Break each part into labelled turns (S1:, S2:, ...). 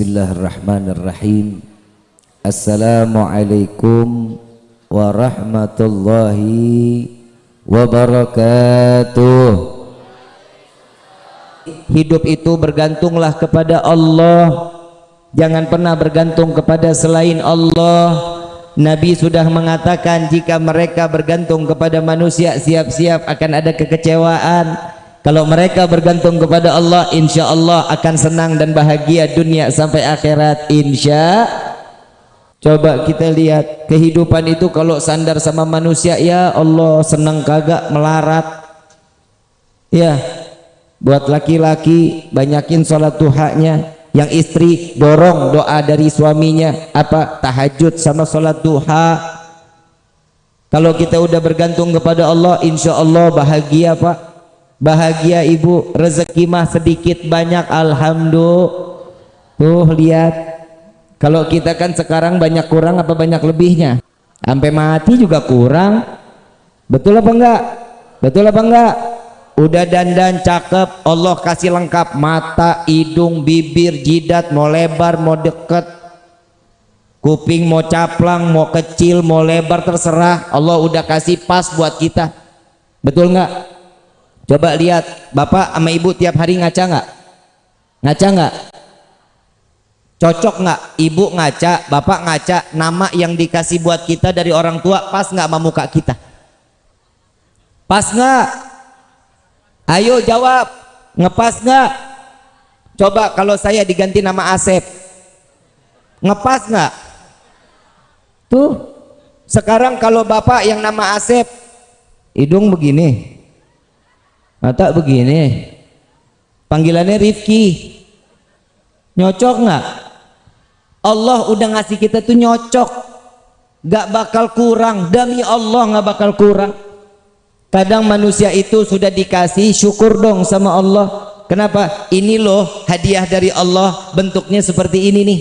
S1: Bismillahirrahmanirrahim. Assalamualaikum warahmatullahi wabarakatuh. Hidup itu bergantunglah kepada Allah. Jangan pernah bergantung kepada selain Allah. Nabi sudah mengatakan jika mereka bergantung kepada manusia siap-siap akan ada kekecewaan kalau mereka bergantung kepada Allah insya Allah akan senang dan bahagia dunia sampai akhirat insya. Coba kita lihat kehidupan itu kalau sandar sama manusia ya Allah senang kagak melarat. Ya buat laki-laki banyakin sholat duhanya. Yang istri dorong doa dari suaminya. Apa? Tahajud sama sholat duha. Kalau kita udah bergantung kepada Allah insya Allah bahagia pak bahagia ibu. Rezeki mah sedikit banyak alhamdulillah. Tuh lihat. Kalau kita kan sekarang banyak kurang apa banyak lebihnya? Sampai mati juga kurang. Betul apa enggak? Betul apa enggak? Udah dandan cakep Allah kasih lengkap. Mata hidung bibir jidat mau lebar mau deket. Kuping mau caplang mau kecil mau lebar terserah. Allah udah kasih pas buat kita. Betul enggak Coba lihat bapak sama ibu tiap hari ngaca nggak? Ngaca nggak? Cocok nggak? Ibu ngaca, bapak ngaca, nama yang dikasih buat kita dari orang tua pas nggak sama muka kita? Pas nggak? Ayo jawab, ngepas nggak? Coba kalau saya diganti nama Asep, ngepas nggak? Tuh, sekarang kalau bapak yang nama Asep, hidung begini, mata begini. Panggilannya Rifki. Nyocok nggak? Allah udah ngasih kita tuh nyocok. Gak bakal kurang. Demi Allah gak bakal kurang. Kadang manusia itu sudah dikasih syukur dong sama Allah. Kenapa? Ini loh hadiah dari Allah bentuknya seperti ini nih.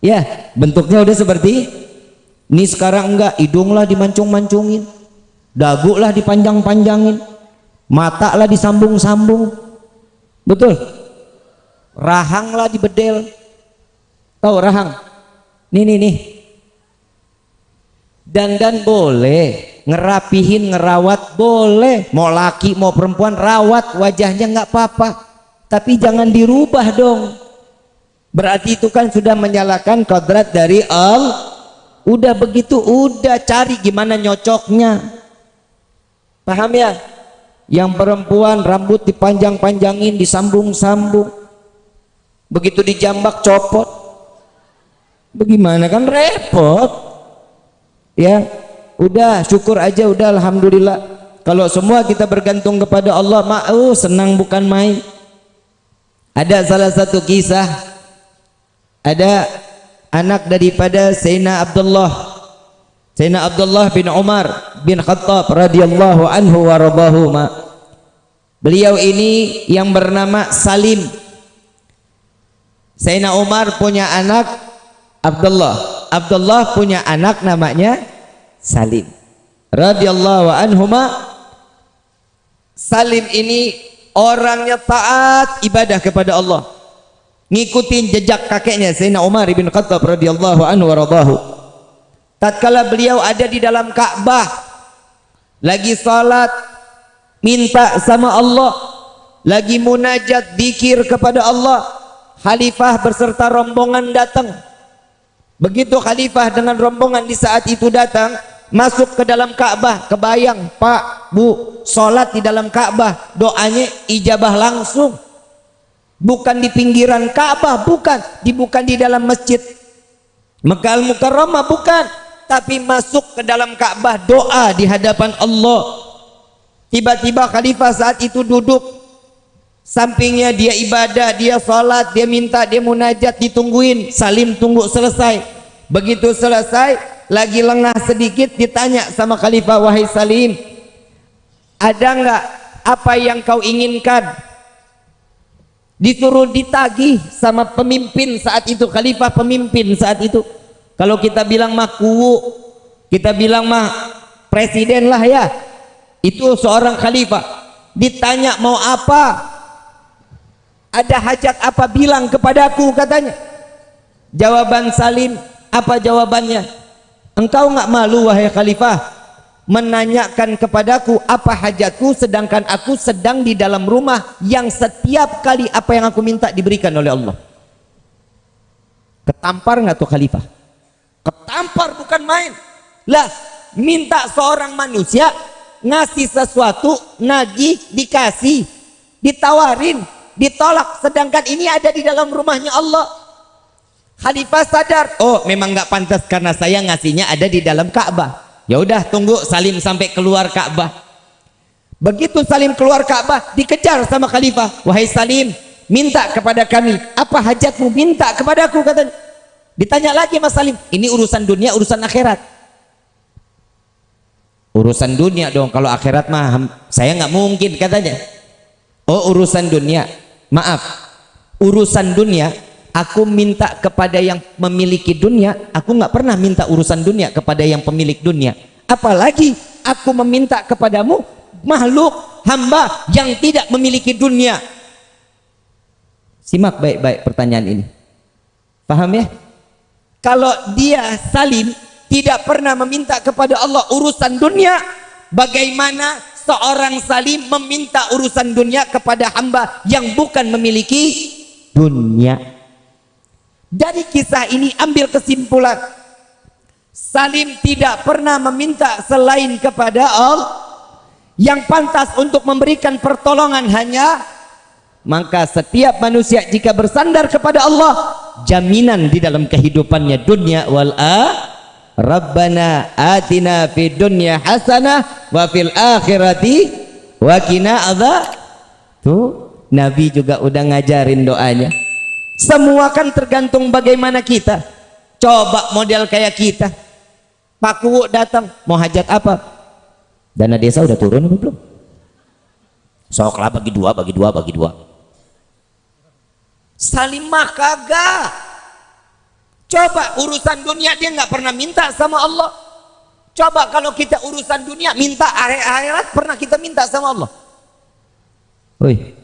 S1: Ya bentuknya udah seperti ini. Sekarang enggak hidung lah dimancung-mancungin. Dagu lah dipanjang-panjangin mata lah disambung-sambung. Betul. Rahang lah dibedel. Tahu rahang? Nih nih nih. Dan boleh ngerapihin ngerawat boleh. Mau laki mau perempuan rawat wajahnya nggak apa-apa. Tapi jangan dirubah dong. Berarti itu kan sudah menyalakan kodrat dari Allah udah begitu udah cari gimana nyocoknya. Paham ya yang perempuan rambut dipanjang-panjangin disambung-sambung. Begitu dijambak copot. Bagaimana kan repot? Ya udah syukur aja udah Alhamdulillah. Kalau semua kita bergantung kepada Allah mau senang bukan main. Ada salah satu kisah. Ada anak daripada Sayyidina Abdullah. Sayyidina Abdullah bin Umar bin Khattab radhiyallahu anhu wa. Beliau ini yang bernama Salim. Sayyidina Umar punya anak Abdullah. Abdullah punya anak namanya Salim. Radhiyallahu anhuma. Salim ini orangnya taat ibadah kepada Allah. Ngikutin jejak kakeknya Sayyidina Umar bin Khattab radhiyallahu anhu wa radahu tatkala beliau ada di dalam Ka'bah lagi salat minta sama Allah lagi munajat dikir kepada Allah khalifah berserta rombongan datang. Begitu khalifah dengan rombongan di saat itu datang masuk ke dalam Ka'bah kebayang Pak Bu salat di dalam Ka'bah doanya ijabah langsung. Bukan di pinggiran Ka'bah bukan di bukan di dalam masjid. Mekah Al-Mukarramah bukan. Tapi masuk ke dalam Ka'bah doa di hadapan Allah tiba-tiba khalifah saat itu duduk. Sampingnya dia ibadah dia salat dia minta dia munajat ditungguin. Salim tunggu selesai. Begitu selesai lagi lengah sedikit ditanya sama khalifah wahai salim ada enggak apa yang kau inginkan? Disuruh ditagih sama pemimpin saat itu khalifah pemimpin saat itu. Kalau kita bilang mah kuwu kita bilang mah presiden lah ya itu seorang khalifah. Ditanya mau apa? Ada hajat apa bilang kepadaku? katanya. Jawaban Salim apa jawabannya? Engkau nggak malu wahai khalifah menanyakan kepadaku apa hajatku sedangkan aku sedang di dalam rumah yang setiap kali apa yang aku minta diberikan oleh Allah. Ketampar nggak tuh khalifah? Ketampar bukan main. Lah minta seorang manusia ngasih sesuatu nagih dikasih ditawarin ditolak. Sedangkan ini ada di dalam rumahnya Allah. Khalifah sadar oh memang nggak pantas karena saya ngasihnya ada di dalam Ka'bah. Ya udah tunggu Salim sampai keluar Ka'bah. Begitu Salim keluar Ka'bah dikejar sama Khalifah. Wahai Salim minta kepada kami. Apa hajatmu? Minta kepadaku katanya. Ditanya lagi Mas Salim ini urusan dunia urusan akhirat urusan dunia dong kalau akhirat mah saya nggak mungkin katanya. Oh urusan dunia maaf. Urusan dunia aku minta kepada yang memiliki dunia aku nggak pernah minta urusan dunia kepada yang pemilik dunia. Apalagi aku meminta kepadamu makhluk hamba yang tidak memiliki dunia. Simak baik-baik pertanyaan ini. Paham ya? Kalau dia salim tidak pernah meminta kepada Allah urusan dunia. Bagaimana seorang salim meminta urusan dunia kepada hamba yang bukan memiliki dunia? Dari kisah ini ambil kesimpulan. Salim tidak pernah meminta selain kepada Allah. Yang pantas untuk memberikan pertolongan hanya maka setiap manusia jika bersandar kepada Allah jaminan di dalam kehidupannya dunia wal a Rabbana atina fid dunya hasanah wa fil akhirati wa qina tuh Nabi juga udah ngajarin doanya. Semua kan tergantung bagaimana kita. Coba model kayak kita. Pak Kuwu datang mau hajat apa? Dana desa udah turun belum? Soklah bagi dua bagi dua bagi dua. Salimah kagak coba urusan dunia dia nggak pernah minta sama Allah. Coba kalau kita urusan dunia minta akhirat pernah kita minta sama Allah? Woi,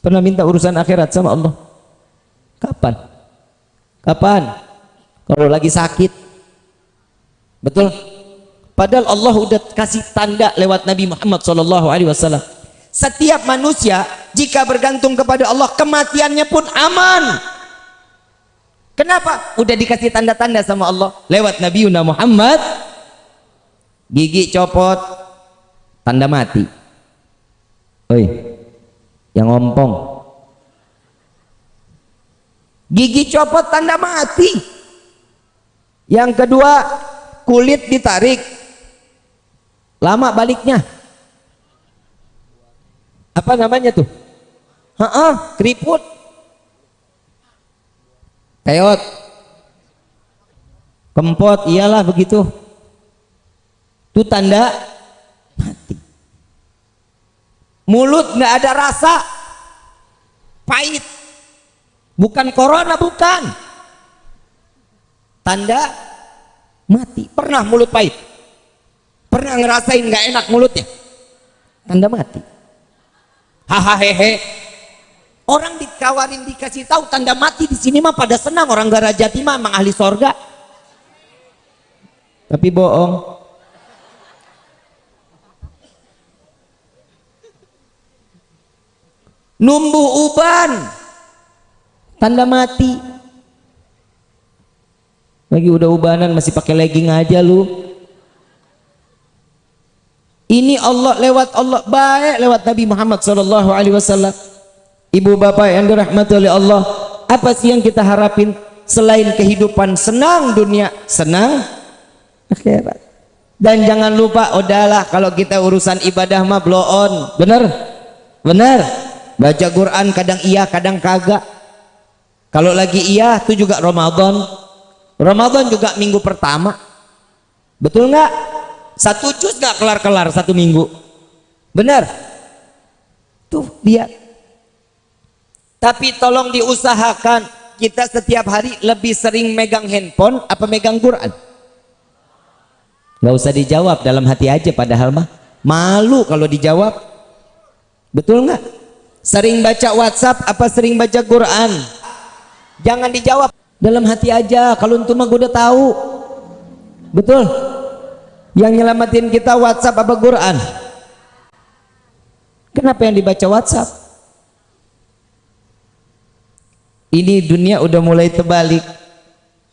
S1: pernah minta urusan akhirat sama Allah? Kapan? Kapan? Kalau lagi sakit. Betul? Padahal Allah udah kasih tanda lewat Nabi Muhammad Shallallahu Alaihi Wasallam. Setiap manusia jika bergantung kepada Allah kematiannya pun aman kenapa? udah dikasih tanda-tanda sama Allah. Lewat Nabi Muhammad. Gigi copot. Tanda mati. Oi. Yang ngompong gigi copot tanda mati. Yang kedua kulit ditarik. Lama baliknya. Apa namanya tuh? Heeh, keriput peot. Kempot iyalah begitu. Itu tanda mati. Mulut nggak ada rasa. Pahit. Bukan corona bukan. Tanda mati. Pernah mulut pahit? Pernah ngerasain nggak enak mulutnya? Tanda mati. Hahaha hehe orang dikawarin dikasih tahu tanda mati di sini mah pada senang. Orang Garajati mah emang ahli sorga. Tapi bohong. Numbuh uban. Tanda mati. Lagi udah ubanan masih pakai legging aja lu. Ini Allah lewat Allah baik lewat Nabi Muhammad sallallahu alaihi wasallam ibu bapak yang dirahmati oleh Allah apa sih yang kita harapin selain kehidupan senang dunia? Senang? Akhirat. Dan jangan lupa udahlah kalau kita urusan ibadah mah blow on. Bener? Bener? Baca Quran kadang iya kadang kagak. Kalau lagi iya itu juga Ramadan. Ramadan juga minggu pertama. Betul nggak? Satu juz gak kelar-kelar satu minggu. Benar tuh lihat tapi tolong diusahakan kita setiap hari lebih sering megang handphone apa megang Quran? Gak usah dijawab dalam hati aja padahal mah. Malu kalau dijawab. Betul nggak? Sering baca WhatsApp apa sering baca Quran? Jangan dijawab. Dalam hati aja kalau untuk mah udah tahu. Betul? Yang nyelamatin kita WhatsApp apa Quran? Kenapa yang dibaca WhatsApp ini dunia udah mulai terbalik.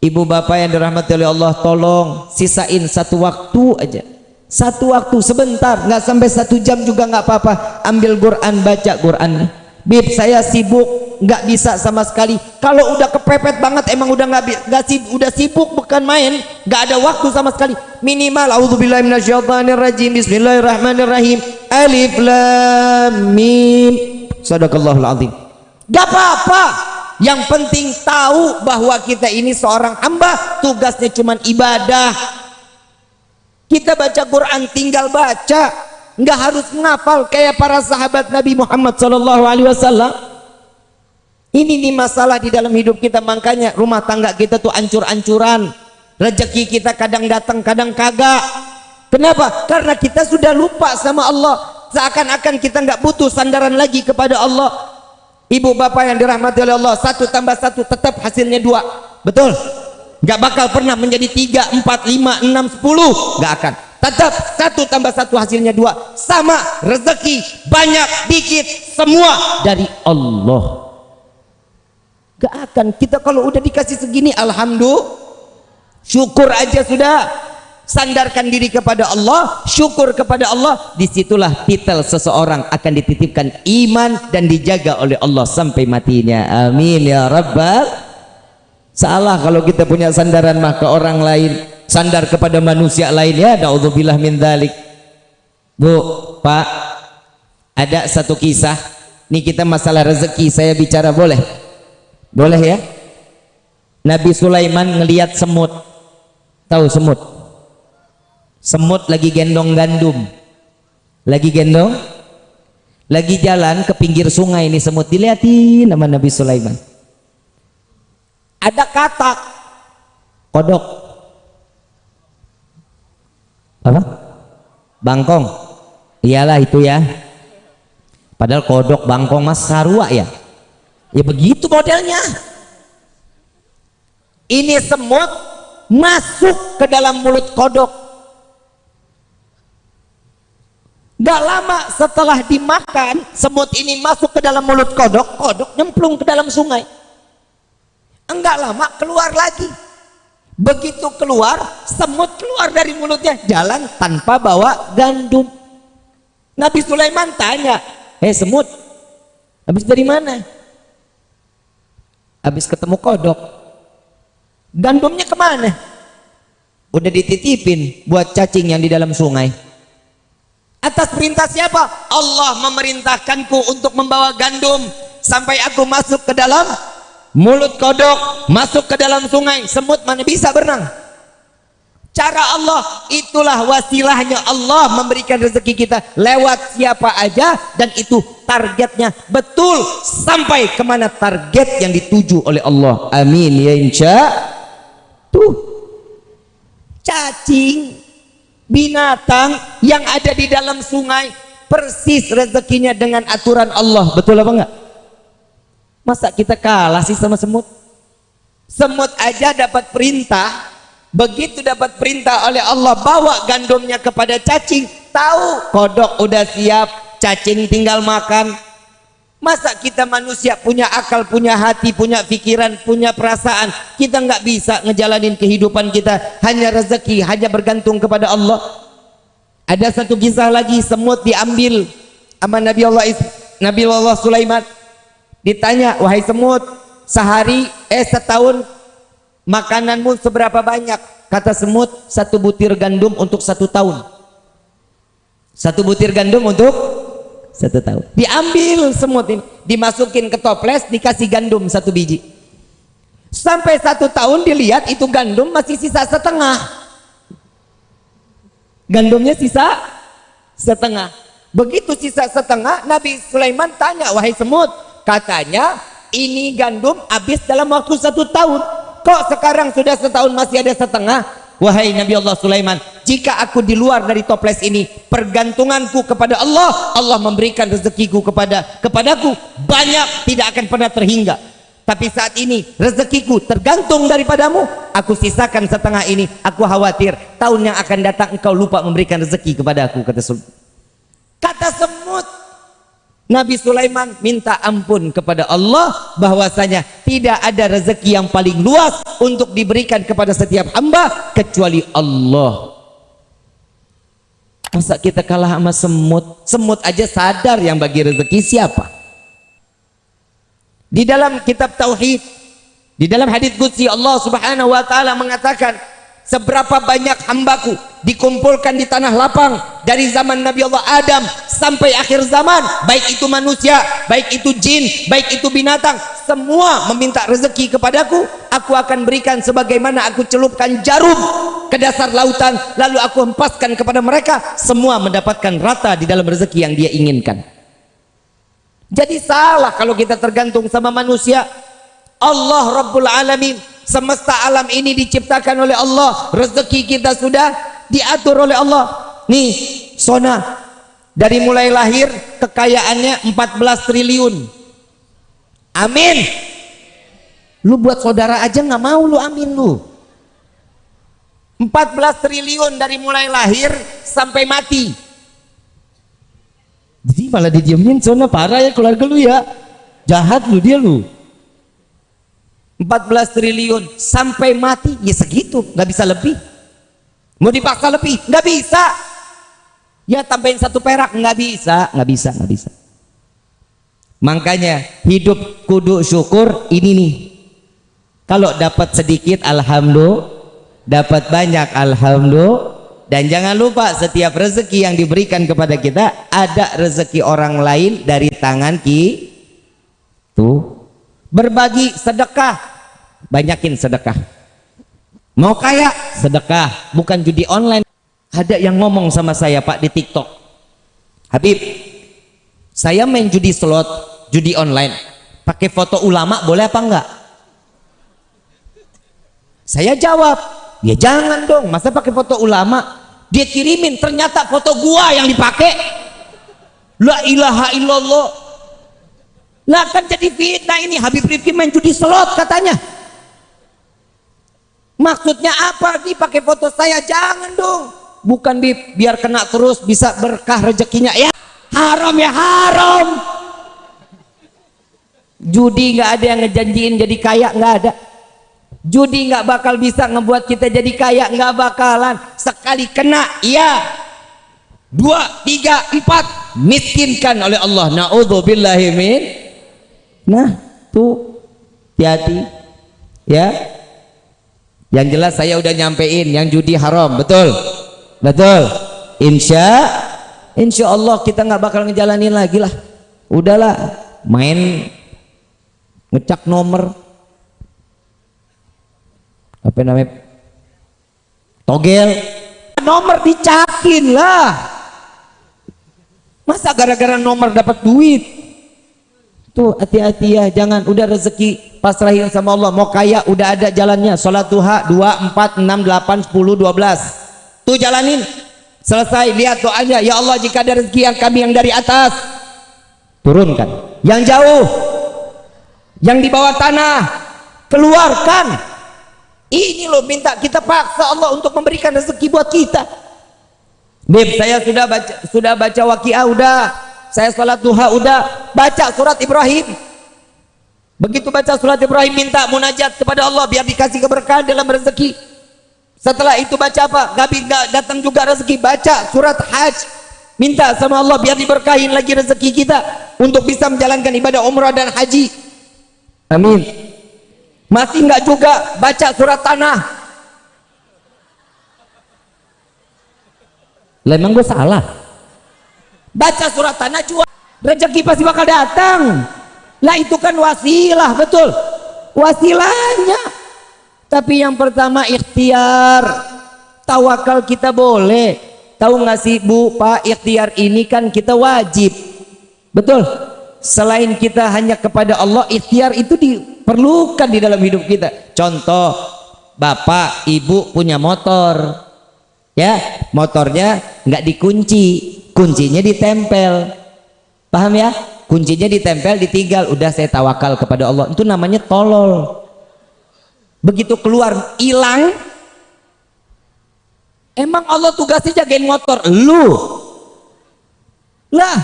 S1: Ibu bapak yang dirahmati oleh Allah tolong sisain satu waktu aja. Satu waktu sebentar. Nggak sampai satu jam juga nggak apa-apa. Ambil Quran baca Quran. Bib saya sibuk. Nggak bisa sama sekali. Kalau udah kepepet banget emang udah nggak nggak sibuk udah sibuk bukan main. Nggak ada waktu sama sekali. Minimal auzubillahi minasyaitonirrajim. Bismillahirrahmanirrahim. Alif lam mim. Sadaqallahul azim. Gak apa-apa yang penting tahu bahwa kita ini seorang hamba tugasnya cuma ibadah. Kita baca Quran tinggal baca. Nggak harus ngafal kayak para sahabat Nabi Muhammad Sallallahu Alaihi Wasallam. Ini nih masalah di dalam hidup kita makanya rumah tangga kita tuh ancur-ancuran. Rezeki kita kadang datang kadang kagak. Kenapa? Karena kita sudah lupa sama Allah. Seakan-akan kita nggak butuh sandaran lagi kepada Allah ibu bapak yang dirahmati oleh Allah satu tambah satu tetap hasilnya dua. Betul? Nggak bakal pernah menjadi tiga empat lima enam sepuluh. Nggak akan. Tetap satu tambah satu hasilnya dua. Sama rezeki banyak dikit semua dari Allah. Gak akan. Kita kalau udah dikasih segini alhamdulillah. Syukur aja sudah sandarkan diri kepada Allah syukur kepada Allah. Di situlah titel seseorang akan dititipkan iman dan dijaga oleh Allah sampai matinya. Amin ya rabbal. Salah kalau kita punya sandaran mah ke orang lain. Sandar kepada manusia lainnya naudzubillah min dzalik Bu Pak ada satu kisah. Ini kita masalah rezeki saya bicara boleh? Boleh ya? Nabi Sulaiman ngelihat semut. Tahu semut semut lagi gendong gandum. Lagi gendong? Lagi jalan ke pinggir sungai ini semut. Dilihatin nama Nabi Sulaiman. Ada katak kodok. Apa? Bangkong. Iyalah itu ya. Padahal kodok bangkong mas sarua ya. Ya begitu modelnya. Ini semut masuk ke dalam mulut kodok gak lama setelah dimakan semut ini masuk ke dalam mulut kodok kodok nyemplung ke dalam sungai. Enggak lama keluar lagi. Begitu keluar semut keluar dari mulutnya jalan tanpa bawa gandum. Nabi Sulaiman tanya eh semut habis dari mana? Habis ketemu kodok. Gandumnya ke mana? Udah dititipin buat cacing yang di dalam sungai atas perintah siapa? Allah memerintahkanku untuk membawa gandum sampai aku masuk ke dalam mulut kodok masuk ke dalam sungai semut mana bisa berenang. Cara Allah itulah wasilahnya Allah memberikan rezeki kita lewat siapa aja dan itu targetnya betul sampai ke mana target yang dituju oleh Allah. Amin ya insya tuh. Cacing binatang yang ada di dalam sungai persis rezekinya dengan aturan Allah. Betul apa enggak? Masa kita kalah sih sama semut? Semut aja dapat perintah begitu dapat perintah oleh Allah bawa gandumnya kepada cacing tahu kodok udah siap cacing tinggal makan masa kita manusia punya akal punya hati punya pikiran punya perasaan? Kita nggak bisa ngejalanin kehidupan kita hanya rezeki hanya bergantung kepada Allah. Ada satu kisah lagi semut diambil sama Nabi Allah Nabi Allah Sulaiman. Ditanya wahai semut sehari eh setahun makananmu seberapa banyak? Kata semut satu butir gandum untuk satu tahun. Satu butir gandum untuk satu tahun diambil semut ini. Dimasukin ke toples dikasih gandum satu biji. Sampai satu tahun dilihat itu gandum masih sisa setengah. Gandumnya sisa setengah. Begitu sisa setengah Nabi Sulaiman tanya wahai semut katanya ini gandum habis dalam waktu satu tahun. Kok sekarang sudah setahun masih ada setengah wahai Nabi Allah Sulaiman jika aku di luar dari toples ini pergantunganku kepada Allah Allah memberikan rezekiku kepada kepadaku banyak tidak akan pernah terhingga. Tapi saat ini rezekiku tergantung daripadamu. Aku sisakan setengah ini aku khawatir tahun yang akan datang engkau lupa memberikan rezeki kepada aku kata kata semut Nabi Sulaiman minta ampun kepada Allah bahwasanya tidak ada rezeki yang paling luas untuk diberikan kepada setiap hamba kecuali Allah. Masa kita kalah sama semut? Semut aja sadar yang bagi rezeki siapa? Di dalam kitab tauhid, di dalam hadis qudsi Allah Subhanahu wa taala mengatakan seberapa banyak hambaku dikumpulkan di tanah lapang dari zaman Nabi Allah Adam sampai akhir zaman. Baik itu manusia baik itu jin baik itu binatang semua meminta rezeki kepadaku. Aku akan berikan sebagaimana aku celupkan jarum ke dasar lautan lalu aku hempaskan kepada mereka. Semua mendapatkan rata di dalam rezeki yang dia inginkan. Jadi salah kalau kita tergantung sama manusia. Allah Rabbul Alamin semesta alam ini diciptakan oleh Allah. Rezeki kita sudah diatur oleh Allah. Nih Sona. Dari mulai lahir kekayaannya 14 triliun. Amin. Lu buat saudara aja nggak mau lu amin lu. 14 triliun dari mulai lahir sampai mati. Jadi malah didiemin Sona. Parah ya keluarga lu ya. Jahat lu dia lu 14 triliun. Sampai mati ya segitu. Nggak bisa lebih. Mau dipaksa lebih? Nggak bisa. Ya tambahin satu perak? Nggak bisa. Nggak bisa nggak bisa. Makanya hidup kudu syukur ini nih. Kalau dapat sedikit alhamdulillah. Dapat banyak alhamdulillah. Dan jangan lupa setiap rezeki yang diberikan kepada kita ada rezeki orang lain dari tangan ki tuh berbagi sedekah. Banyakin sedekah. Mau kaya? Sedekah. Bukan judi online. Ada yang ngomong sama saya pak di tiktok. Habib saya main judi slot judi online. Pakai foto ulama boleh apa enggak? Saya jawab ya jangan dong. Masa pakai foto ulama? Dia kirimin ternyata foto gua yang dipakai. La ilaha illallah lah kan jadi fitnah ini Habib Rifki main judi slot katanya Maksudnya apa nih pakai foto saya? Jangan dong. Bukan bi biar kena terus bisa berkah rezekinya ya. Haram ya haram. Judi nggak ada yang ngejanjiin jadi kaya nggak ada. Judi nggak bakal bisa ngebuat kita jadi kaya nggak bakalan. Sekali kena iya. Dua, tiga, empat miskinkan oleh Allah. Naudzubillahi min. Nah, tuh hati-hati ya. Yang jelas saya udah nyampein yang judi haram betul? Betul. Insya insya Allah kita nggak bakal ngejalanin lagi lah. Udahlah main ngecak nomor. Apa namanya? Togel. Nomor dicakin lah. Masa gara-gara nomor dapat duit tuh hati-hati ya jangan. Udah rezeki pasrahin sama Allah. Mau kaya udah ada jalannya. Sholat duha 2, 4, 6, 8, 10, 12 tuh jalanin. Selesai lihat doanya. Ya Allah jika ada rezeki yang kami yang dari atas turunkan. Yang jauh yang di bawah tanah keluarkan. Ini loh minta kita paksa Allah untuk memberikan rezeki buat kita. Bib saya sudah baca sudah baca waqiah udah saya sholat duha udah baca surat Ibrahim Begitu baca surat Ibrahim minta munajat kepada Allah biar dikasih keberkahan dalam rezeki. Setelah itu baca apa? Nggak datang juga rezeki. Baca surat Hajj. Minta sama Allah biar diberkahin lagi rezeki kita untuk bisa menjalankan ibadah umrah dan haji. Amin. Masih nggak juga baca surat tanah. Lah emang gue salah. Baca surat tanah jual. Rezeki pasti bakal datang. Lah itu kan wasilah betul? Wasilahnya. Tapi yang pertama ikhtiar. Tawakal kita boleh. Tahu nggak sih bu pak ikhtiar ini kan kita wajib. Betul? Selain kita hanya kepada Allah ikhtiar itu diperlukan di dalam hidup kita. Contoh bapak ibu punya motor. Ya motornya nggak dikunci kuncinya ditempel. Paham ya? Kuncinya ditempel ditinggal. Udah saya tawakal kepada Allah. Itu namanya tolol. Begitu keluar hilang. Emang Allah tugasnya jagain motor? Lu. Lah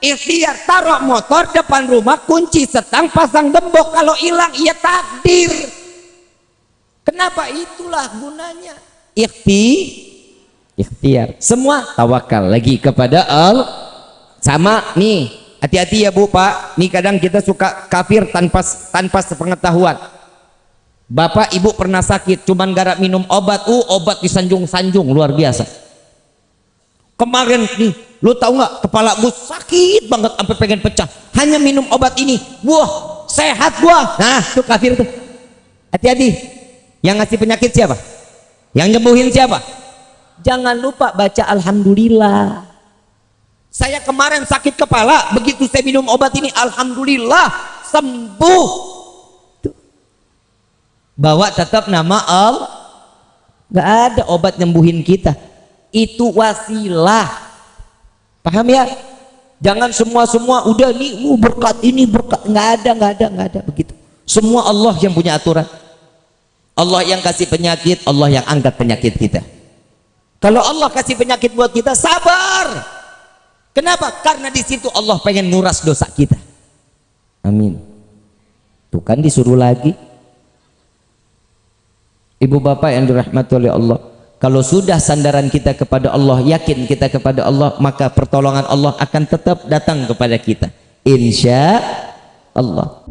S1: ikhtiar taruh motor depan rumah kunci setang pasang gembok. Kalau hilang ia takdir. Kenapa? Itulah gunanya. Ikhti ikhtiar. Semua tawakal lagi kepada Allah sama nih. Hati-hati ya bu pak. Nih kadang kita suka kafir tanpa tanpa sepengetahuan. Bapak ibu pernah sakit cuman garap minum obat uh obat disanjung-sanjung luar biasa. Kemarin nih lu tahu nggak kepala gue sakit banget sampai pengen pecah. Hanya minum obat ini. Wah sehat gua. Nah tuh kafir tuh. Hati-hati. Yang ngasih penyakit siapa? Yang nyembuhin siapa jangan lupa baca alhamdulillah. Saya kemarin sakit kepala begitu saya minum obat ini alhamdulillah sembuh. Bawa tetap nama Allah nggak ada obat nyembuhin kita. Itu wasilah. Paham ya? Jangan semua-semua udah nih uh, berkat ini berkat. Nggak ada nggak ada nggak ada begitu. Semua Allah yang punya aturan. Allah yang kasih penyakit Allah yang angkat penyakit kita kalau Allah kasih penyakit buat kita sabar. Kenapa? Karena di situ Allah pengen nguras dosa kita. Amin. Tuh kan disuruh lagi. Ibu bapak yang dirahmati oleh Allah kalau sudah sandaran kita kepada Allah yakin kita kepada Allah maka pertolongan Allah akan tetap datang kepada kita. Insya Allah